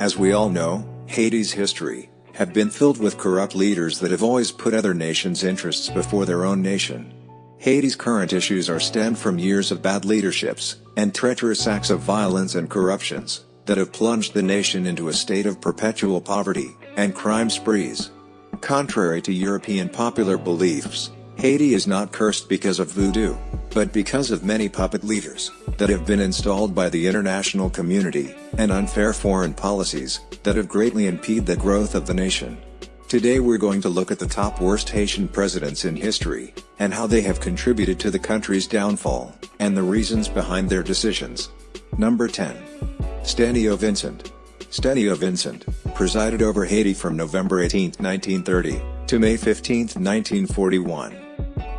As we all know, Haiti's history have been filled with corrupt leaders that have always put other nations' interests before their own nation. Haiti's current issues are stemmed from years of bad leaderships and treacherous acts of violence and corruptions that have plunged the nation into a state of perpetual poverty and crime sprees. Contrary to European popular beliefs, Haiti is not cursed because of voodoo, but because of many puppet leaders that have been installed by the international community, and unfair foreign policies that have greatly impeded the growth of the nation. Today we're going to look at the top worst Haitian presidents in history, and how they have contributed to the country's downfall, and the reasons behind their decisions. Number 10. Stenio Vincent. Stenio Vincent, presided over Haiti from November 18, 1930, to May 15, 1941.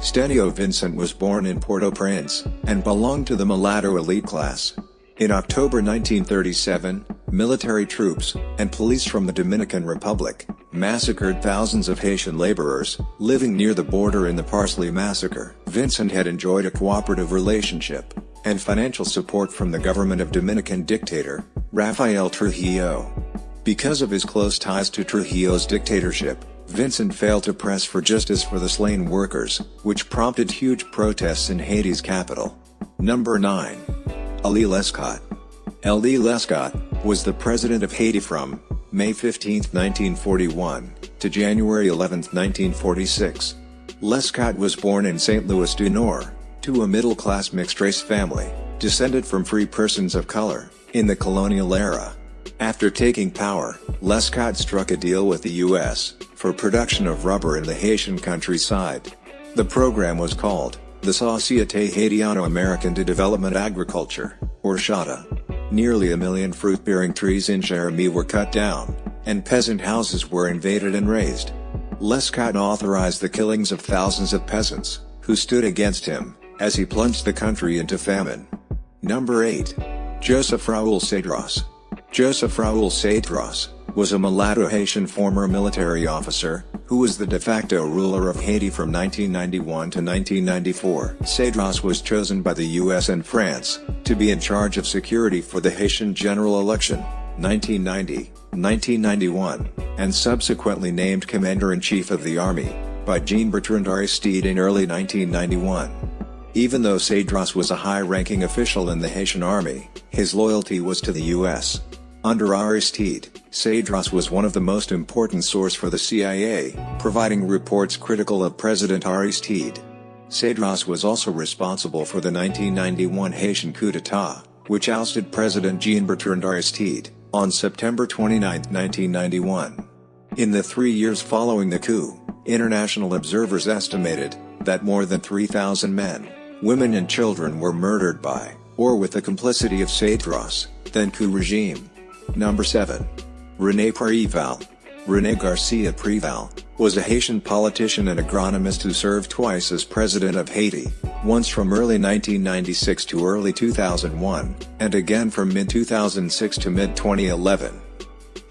Stenio Vincent was born in Port-au-Prince, and belonged to the mulatto elite class. In October 1937, military troops and police from the Dominican Republic massacred thousands of Haitian laborers living near the border in the Parsley Massacre. Vincent had enjoyed a cooperative relationship and financial support from the government of Dominican dictator Rafael Trujillo. Because of his close ties to Trujillo's dictatorship, Vincent failed to press for justice for the slain workers, which prompted huge protests in Haiti's capital. Number 9. Ali Lescot. Élie Lescot, was the president of Haiti from May 15, 1941, to January 11, 1946. Lescot was born in St. Louis du Nord, to a middle-class mixed-race family, descended from free persons of color, in the colonial era. After taking power, Lescot struck a deal with the U.S for production of rubber in the Haitian countryside. The program was called, the Société Haitiano-Americaine de Développement Agriculture, or SHADA. Nearly a million fruit-bearing trees in Jérémie were cut down, and peasant houses were invaded and razed. Lescot authorized the killings of thousands of peasants, who stood against him, as he plunged the country into famine. Number 8. Joseph Raoul Cedras. Joseph Raoul Cedras, was a mulatto Haitian former military officer, who was the de facto ruler of Haiti from 1991 to 1994. Cedras was chosen by the US and France, to be in charge of security for the Haitian general election, 1990, 1991, and subsequently named Commander-in-Chief of the Army, by Jean-Bertrand Aristide in early 1991. Even though Cedras was a high-ranking official in the Haitian army, his loyalty was to the U.S. Under Aristide, Cedras was one of the most important source for the CIA, providing reports critical of President Aristide. Cedras was also responsible for the 1991 Haitian coup d'état, which ousted President Jean-Bertrand Aristide, on September 29, 1991. In the three years following the coup, international observers estimated that more than 3,000 men, women and children were murdered by, or with the complicity of Cedras, then coup regime. Number 7. René Préval. René Garcia Préval, was a Haitian politician and agronomist who served twice as president of Haiti, once from early 1996 to early 2001, and again from mid-2006 to mid-2011.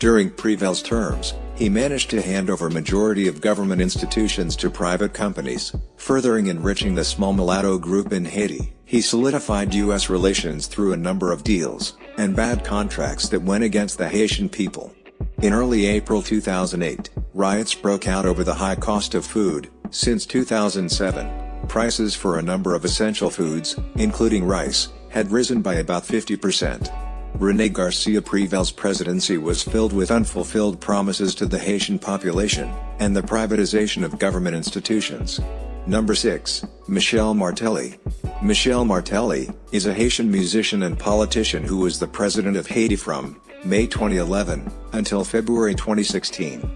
During Préval's terms, he managed to hand over majority of government institutions to private companies, furthering enriching the small mulatto group in Haiti. He solidified U.S. relations through a number of deals, and bad contracts that went against the Haitian people. In early April 2008, riots broke out over the high cost of food. Since 2007, prices for a number of essential foods, including rice, had risen by about 50%. René Garcia Préval's presidency was filled with unfulfilled promises to the Haitian population, and the privatization of government institutions. Number 6, Michel Martelly. Michel Martelly, is a Haitian musician and politician who was the president of Haiti from May 2011, until February 2016.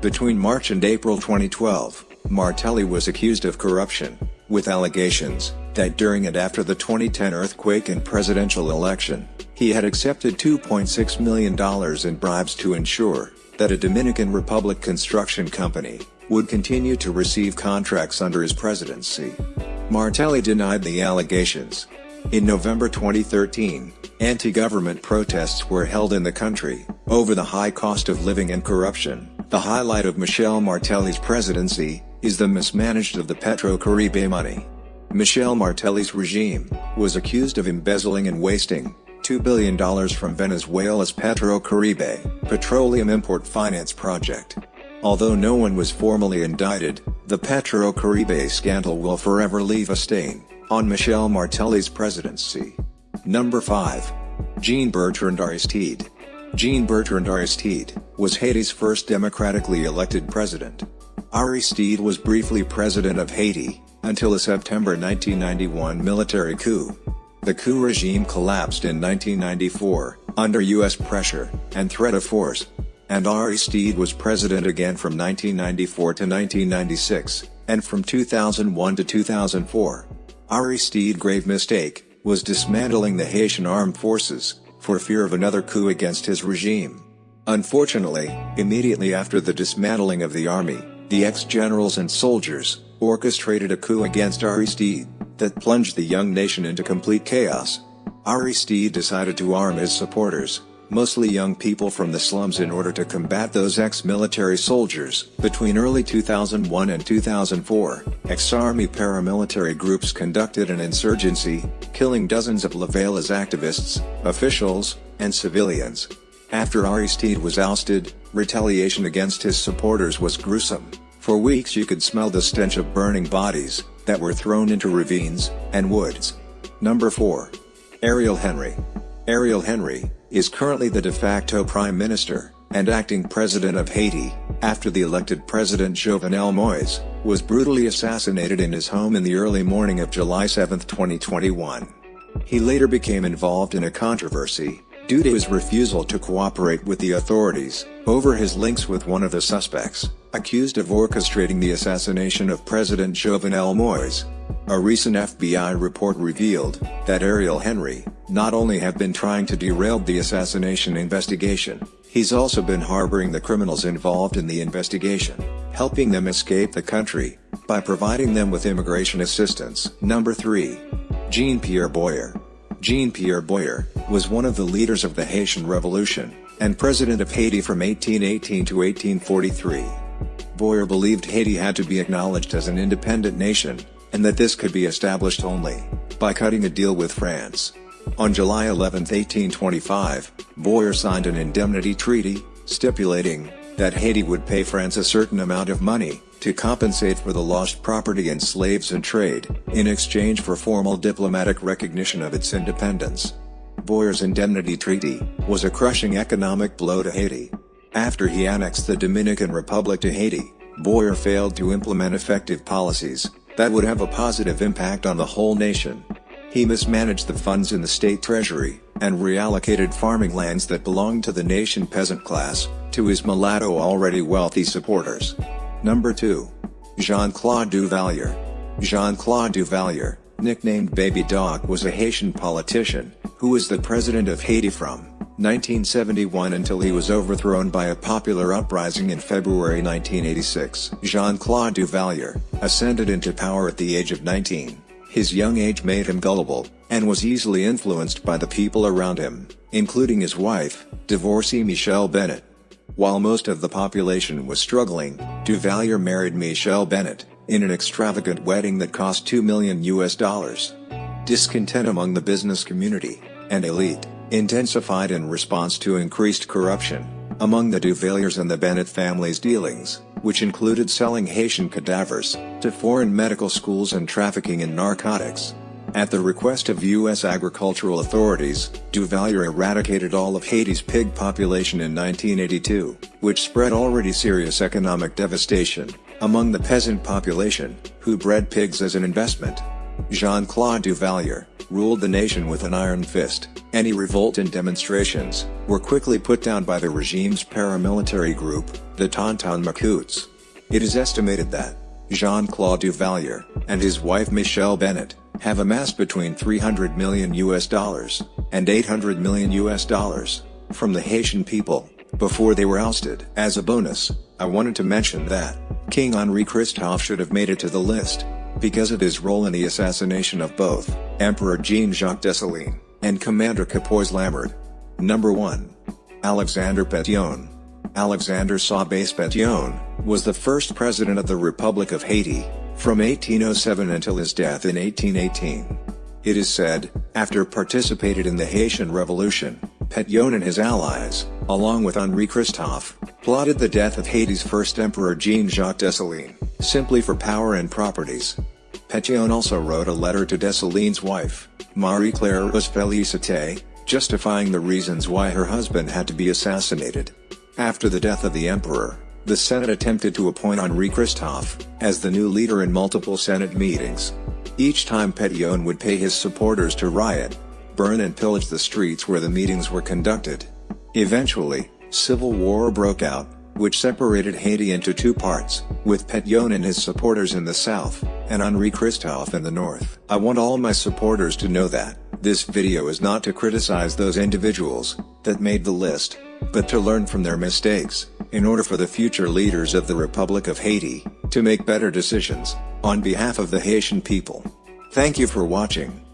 Between March and April 2012, Martelly was accused of corruption, with allegations that during and after the 2010 earthquake and presidential election, he had accepted $2.6 million in bribes to ensure that a Dominican Republic construction company would continue to receive contracts under his presidency. Martelly denied the allegations. In November 2013, anti-government protests were held in the country, over the high cost of living and corruption. The highlight of Michel Martelly's presidency, is the mismanaged of the Petro-Caribe money. Michel Martelly's regime, was accused of embezzling and wasting $2 billion from Venezuela's PetroCaribe, petroleum import finance project. Although no one was formally indicted, the PetroCaribe scandal will forever leave a stain on Michel Martelly's presidency. Number 5. Jean-Bertrand Aristide. Jean-Bertrand Aristide was Haiti's first democratically elected president. Aristide was briefly president of Haiti, until a September 1991 military coup. The coup regime collapsed in 1994, under U.S. pressure, and threat of force. And Aristide was president again from 1994 to 1996, and from 2001 to 2004. Ari Aristide's grave mistake, was dismantling the Haitian armed forces, for fear of another coup against his regime. Unfortunately, immediately after the dismantling of the army, the ex-generals and soldiers, orchestrated a coup against Aristide, that plunged the young nation into complete chaos. Aristide decided to arm his supporters, mostly young people from the slums in order to combat those ex-military soldiers. Between early 2001 and 2004, ex-army paramilitary groups conducted an insurgency, killing dozens of Lavalas activists, officials, and civilians. After Aristide was ousted, retaliation against his supporters was gruesome. For weeks you could smell the stench of burning bodies, that were thrown into ravines, and woods. Number 4. Ariel Henry. Ariel Henry, is currently the de facto prime minister, and acting president of Haiti, after the elected president Jovenel Moise, was brutally assassinated in his home in the early morning of July 7, 2021. He later became involved in a controversy, due to his refusal to cooperate with the authorities, over his links with one of the suspects, accused of orchestrating the assassination of President Jovenel Moise. A recent FBI report revealed that Ariel Henry not only have been trying to derail the assassination investigation, he's also been harboring the criminals involved in the investigation, helping them escape the country by providing them with immigration assistance. Number 3. Jean-Pierre Boyer Jean-Pierre Boyer, was one of the leaders of the Haitian Revolution, and president of Haiti from 1818 to 1843. Boyer believed Haiti had to be acknowledged as an independent nation, and that this could be established only by cutting a deal with France. On July 11, 1825, Boyer signed an indemnity treaty, stipulating that Haiti would pay France a certain amount of money to compensate for the lost property and slaves and trade, in exchange for formal diplomatic recognition of its independence. Boyer's indemnity treaty was a crushing economic blow to Haiti. After he annexed the Dominican Republic to Haiti, Boyer failed to implement effective policies that would have a positive impact on the whole nation. He mismanaged the funds in the state treasury, and reallocated farming lands that belonged to the nation peasant class, to his mulatto already wealthy supporters. Number 2. Jean-Claude Duvalier. Jean-Claude Duvalier, nicknamed Baby Doc was a Haitian politician, who was the president of Haiti from 1971 until he was overthrown by a popular uprising in February 1986. Jean-Claude Duvalier, ascended into power at the age of 19. His young age made him gullible, and was easily influenced by the people around him, including his wife, divorcee Michelle Bennett. While most of the population was struggling, Duvalier married Michelle Bennett, in an extravagant wedding that cost 2 million US dollars. Discontent among the business community, and elite, intensified in response to increased corruption, among the Duvaliers and the Bennett family's dealings, which included selling Haitian cadavers, to foreign medical schools and trafficking in narcotics. At the request of U.S. agricultural authorities, Duvalier eradicated all of Haiti's pig population in 1982, which spread already serious economic devastation among the peasant population, who bred pigs as an investment. Jean-Claude Duvalier ruled the nation with an iron fist. Any revolt and demonstrations were quickly put down by the regime's paramilitary group, the Tonton Macoutes. It is estimated that Jean-Claude Duvalier and his wife Michelle Bennett have amassed between 300 million US dollars and 800 million US dollars from the Haitian people before they were ousted. As a bonus, I wanted to mention that King Henri Christophe should have made it to the list because of his role in the assassination of both Emperor Jean-Jacques Dessalines and Commander Capois-La-Mort. Number 1. Alexander Petion. Alexander Sabès Petion was the first president of the Republic of Haiti from 1807 until his death in 1818. It is said, after participated in the Haitian Revolution, Pétion and his allies, along with Henri Christophe, plotted the death of Haiti's first emperor Jean-Jacques Dessalines, simply for power and properties. Pétion also wrote a letter to Dessalines' wife, Marie-Claire Félicité, justifying the reasons why her husband had to be assassinated. After the death of the emperor, the Senate attempted to appoint Henri Christophe as the new leader in multiple Senate meetings. Each time Pétion would pay his supporters to riot, burn and pillage the streets where the meetings were conducted. Eventually, civil war broke out, which separated Haiti into two parts, with Pétion and his supporters in the south, and Henri Christophe in the north. I want all my supporters to know that, this video is not to criticize those individuals, that made the list, but to learn from their mistakes, in order for the future leaders of the Republic of Haiti, to make better decisions, on behalf of the Haitian people. Thank you for watching.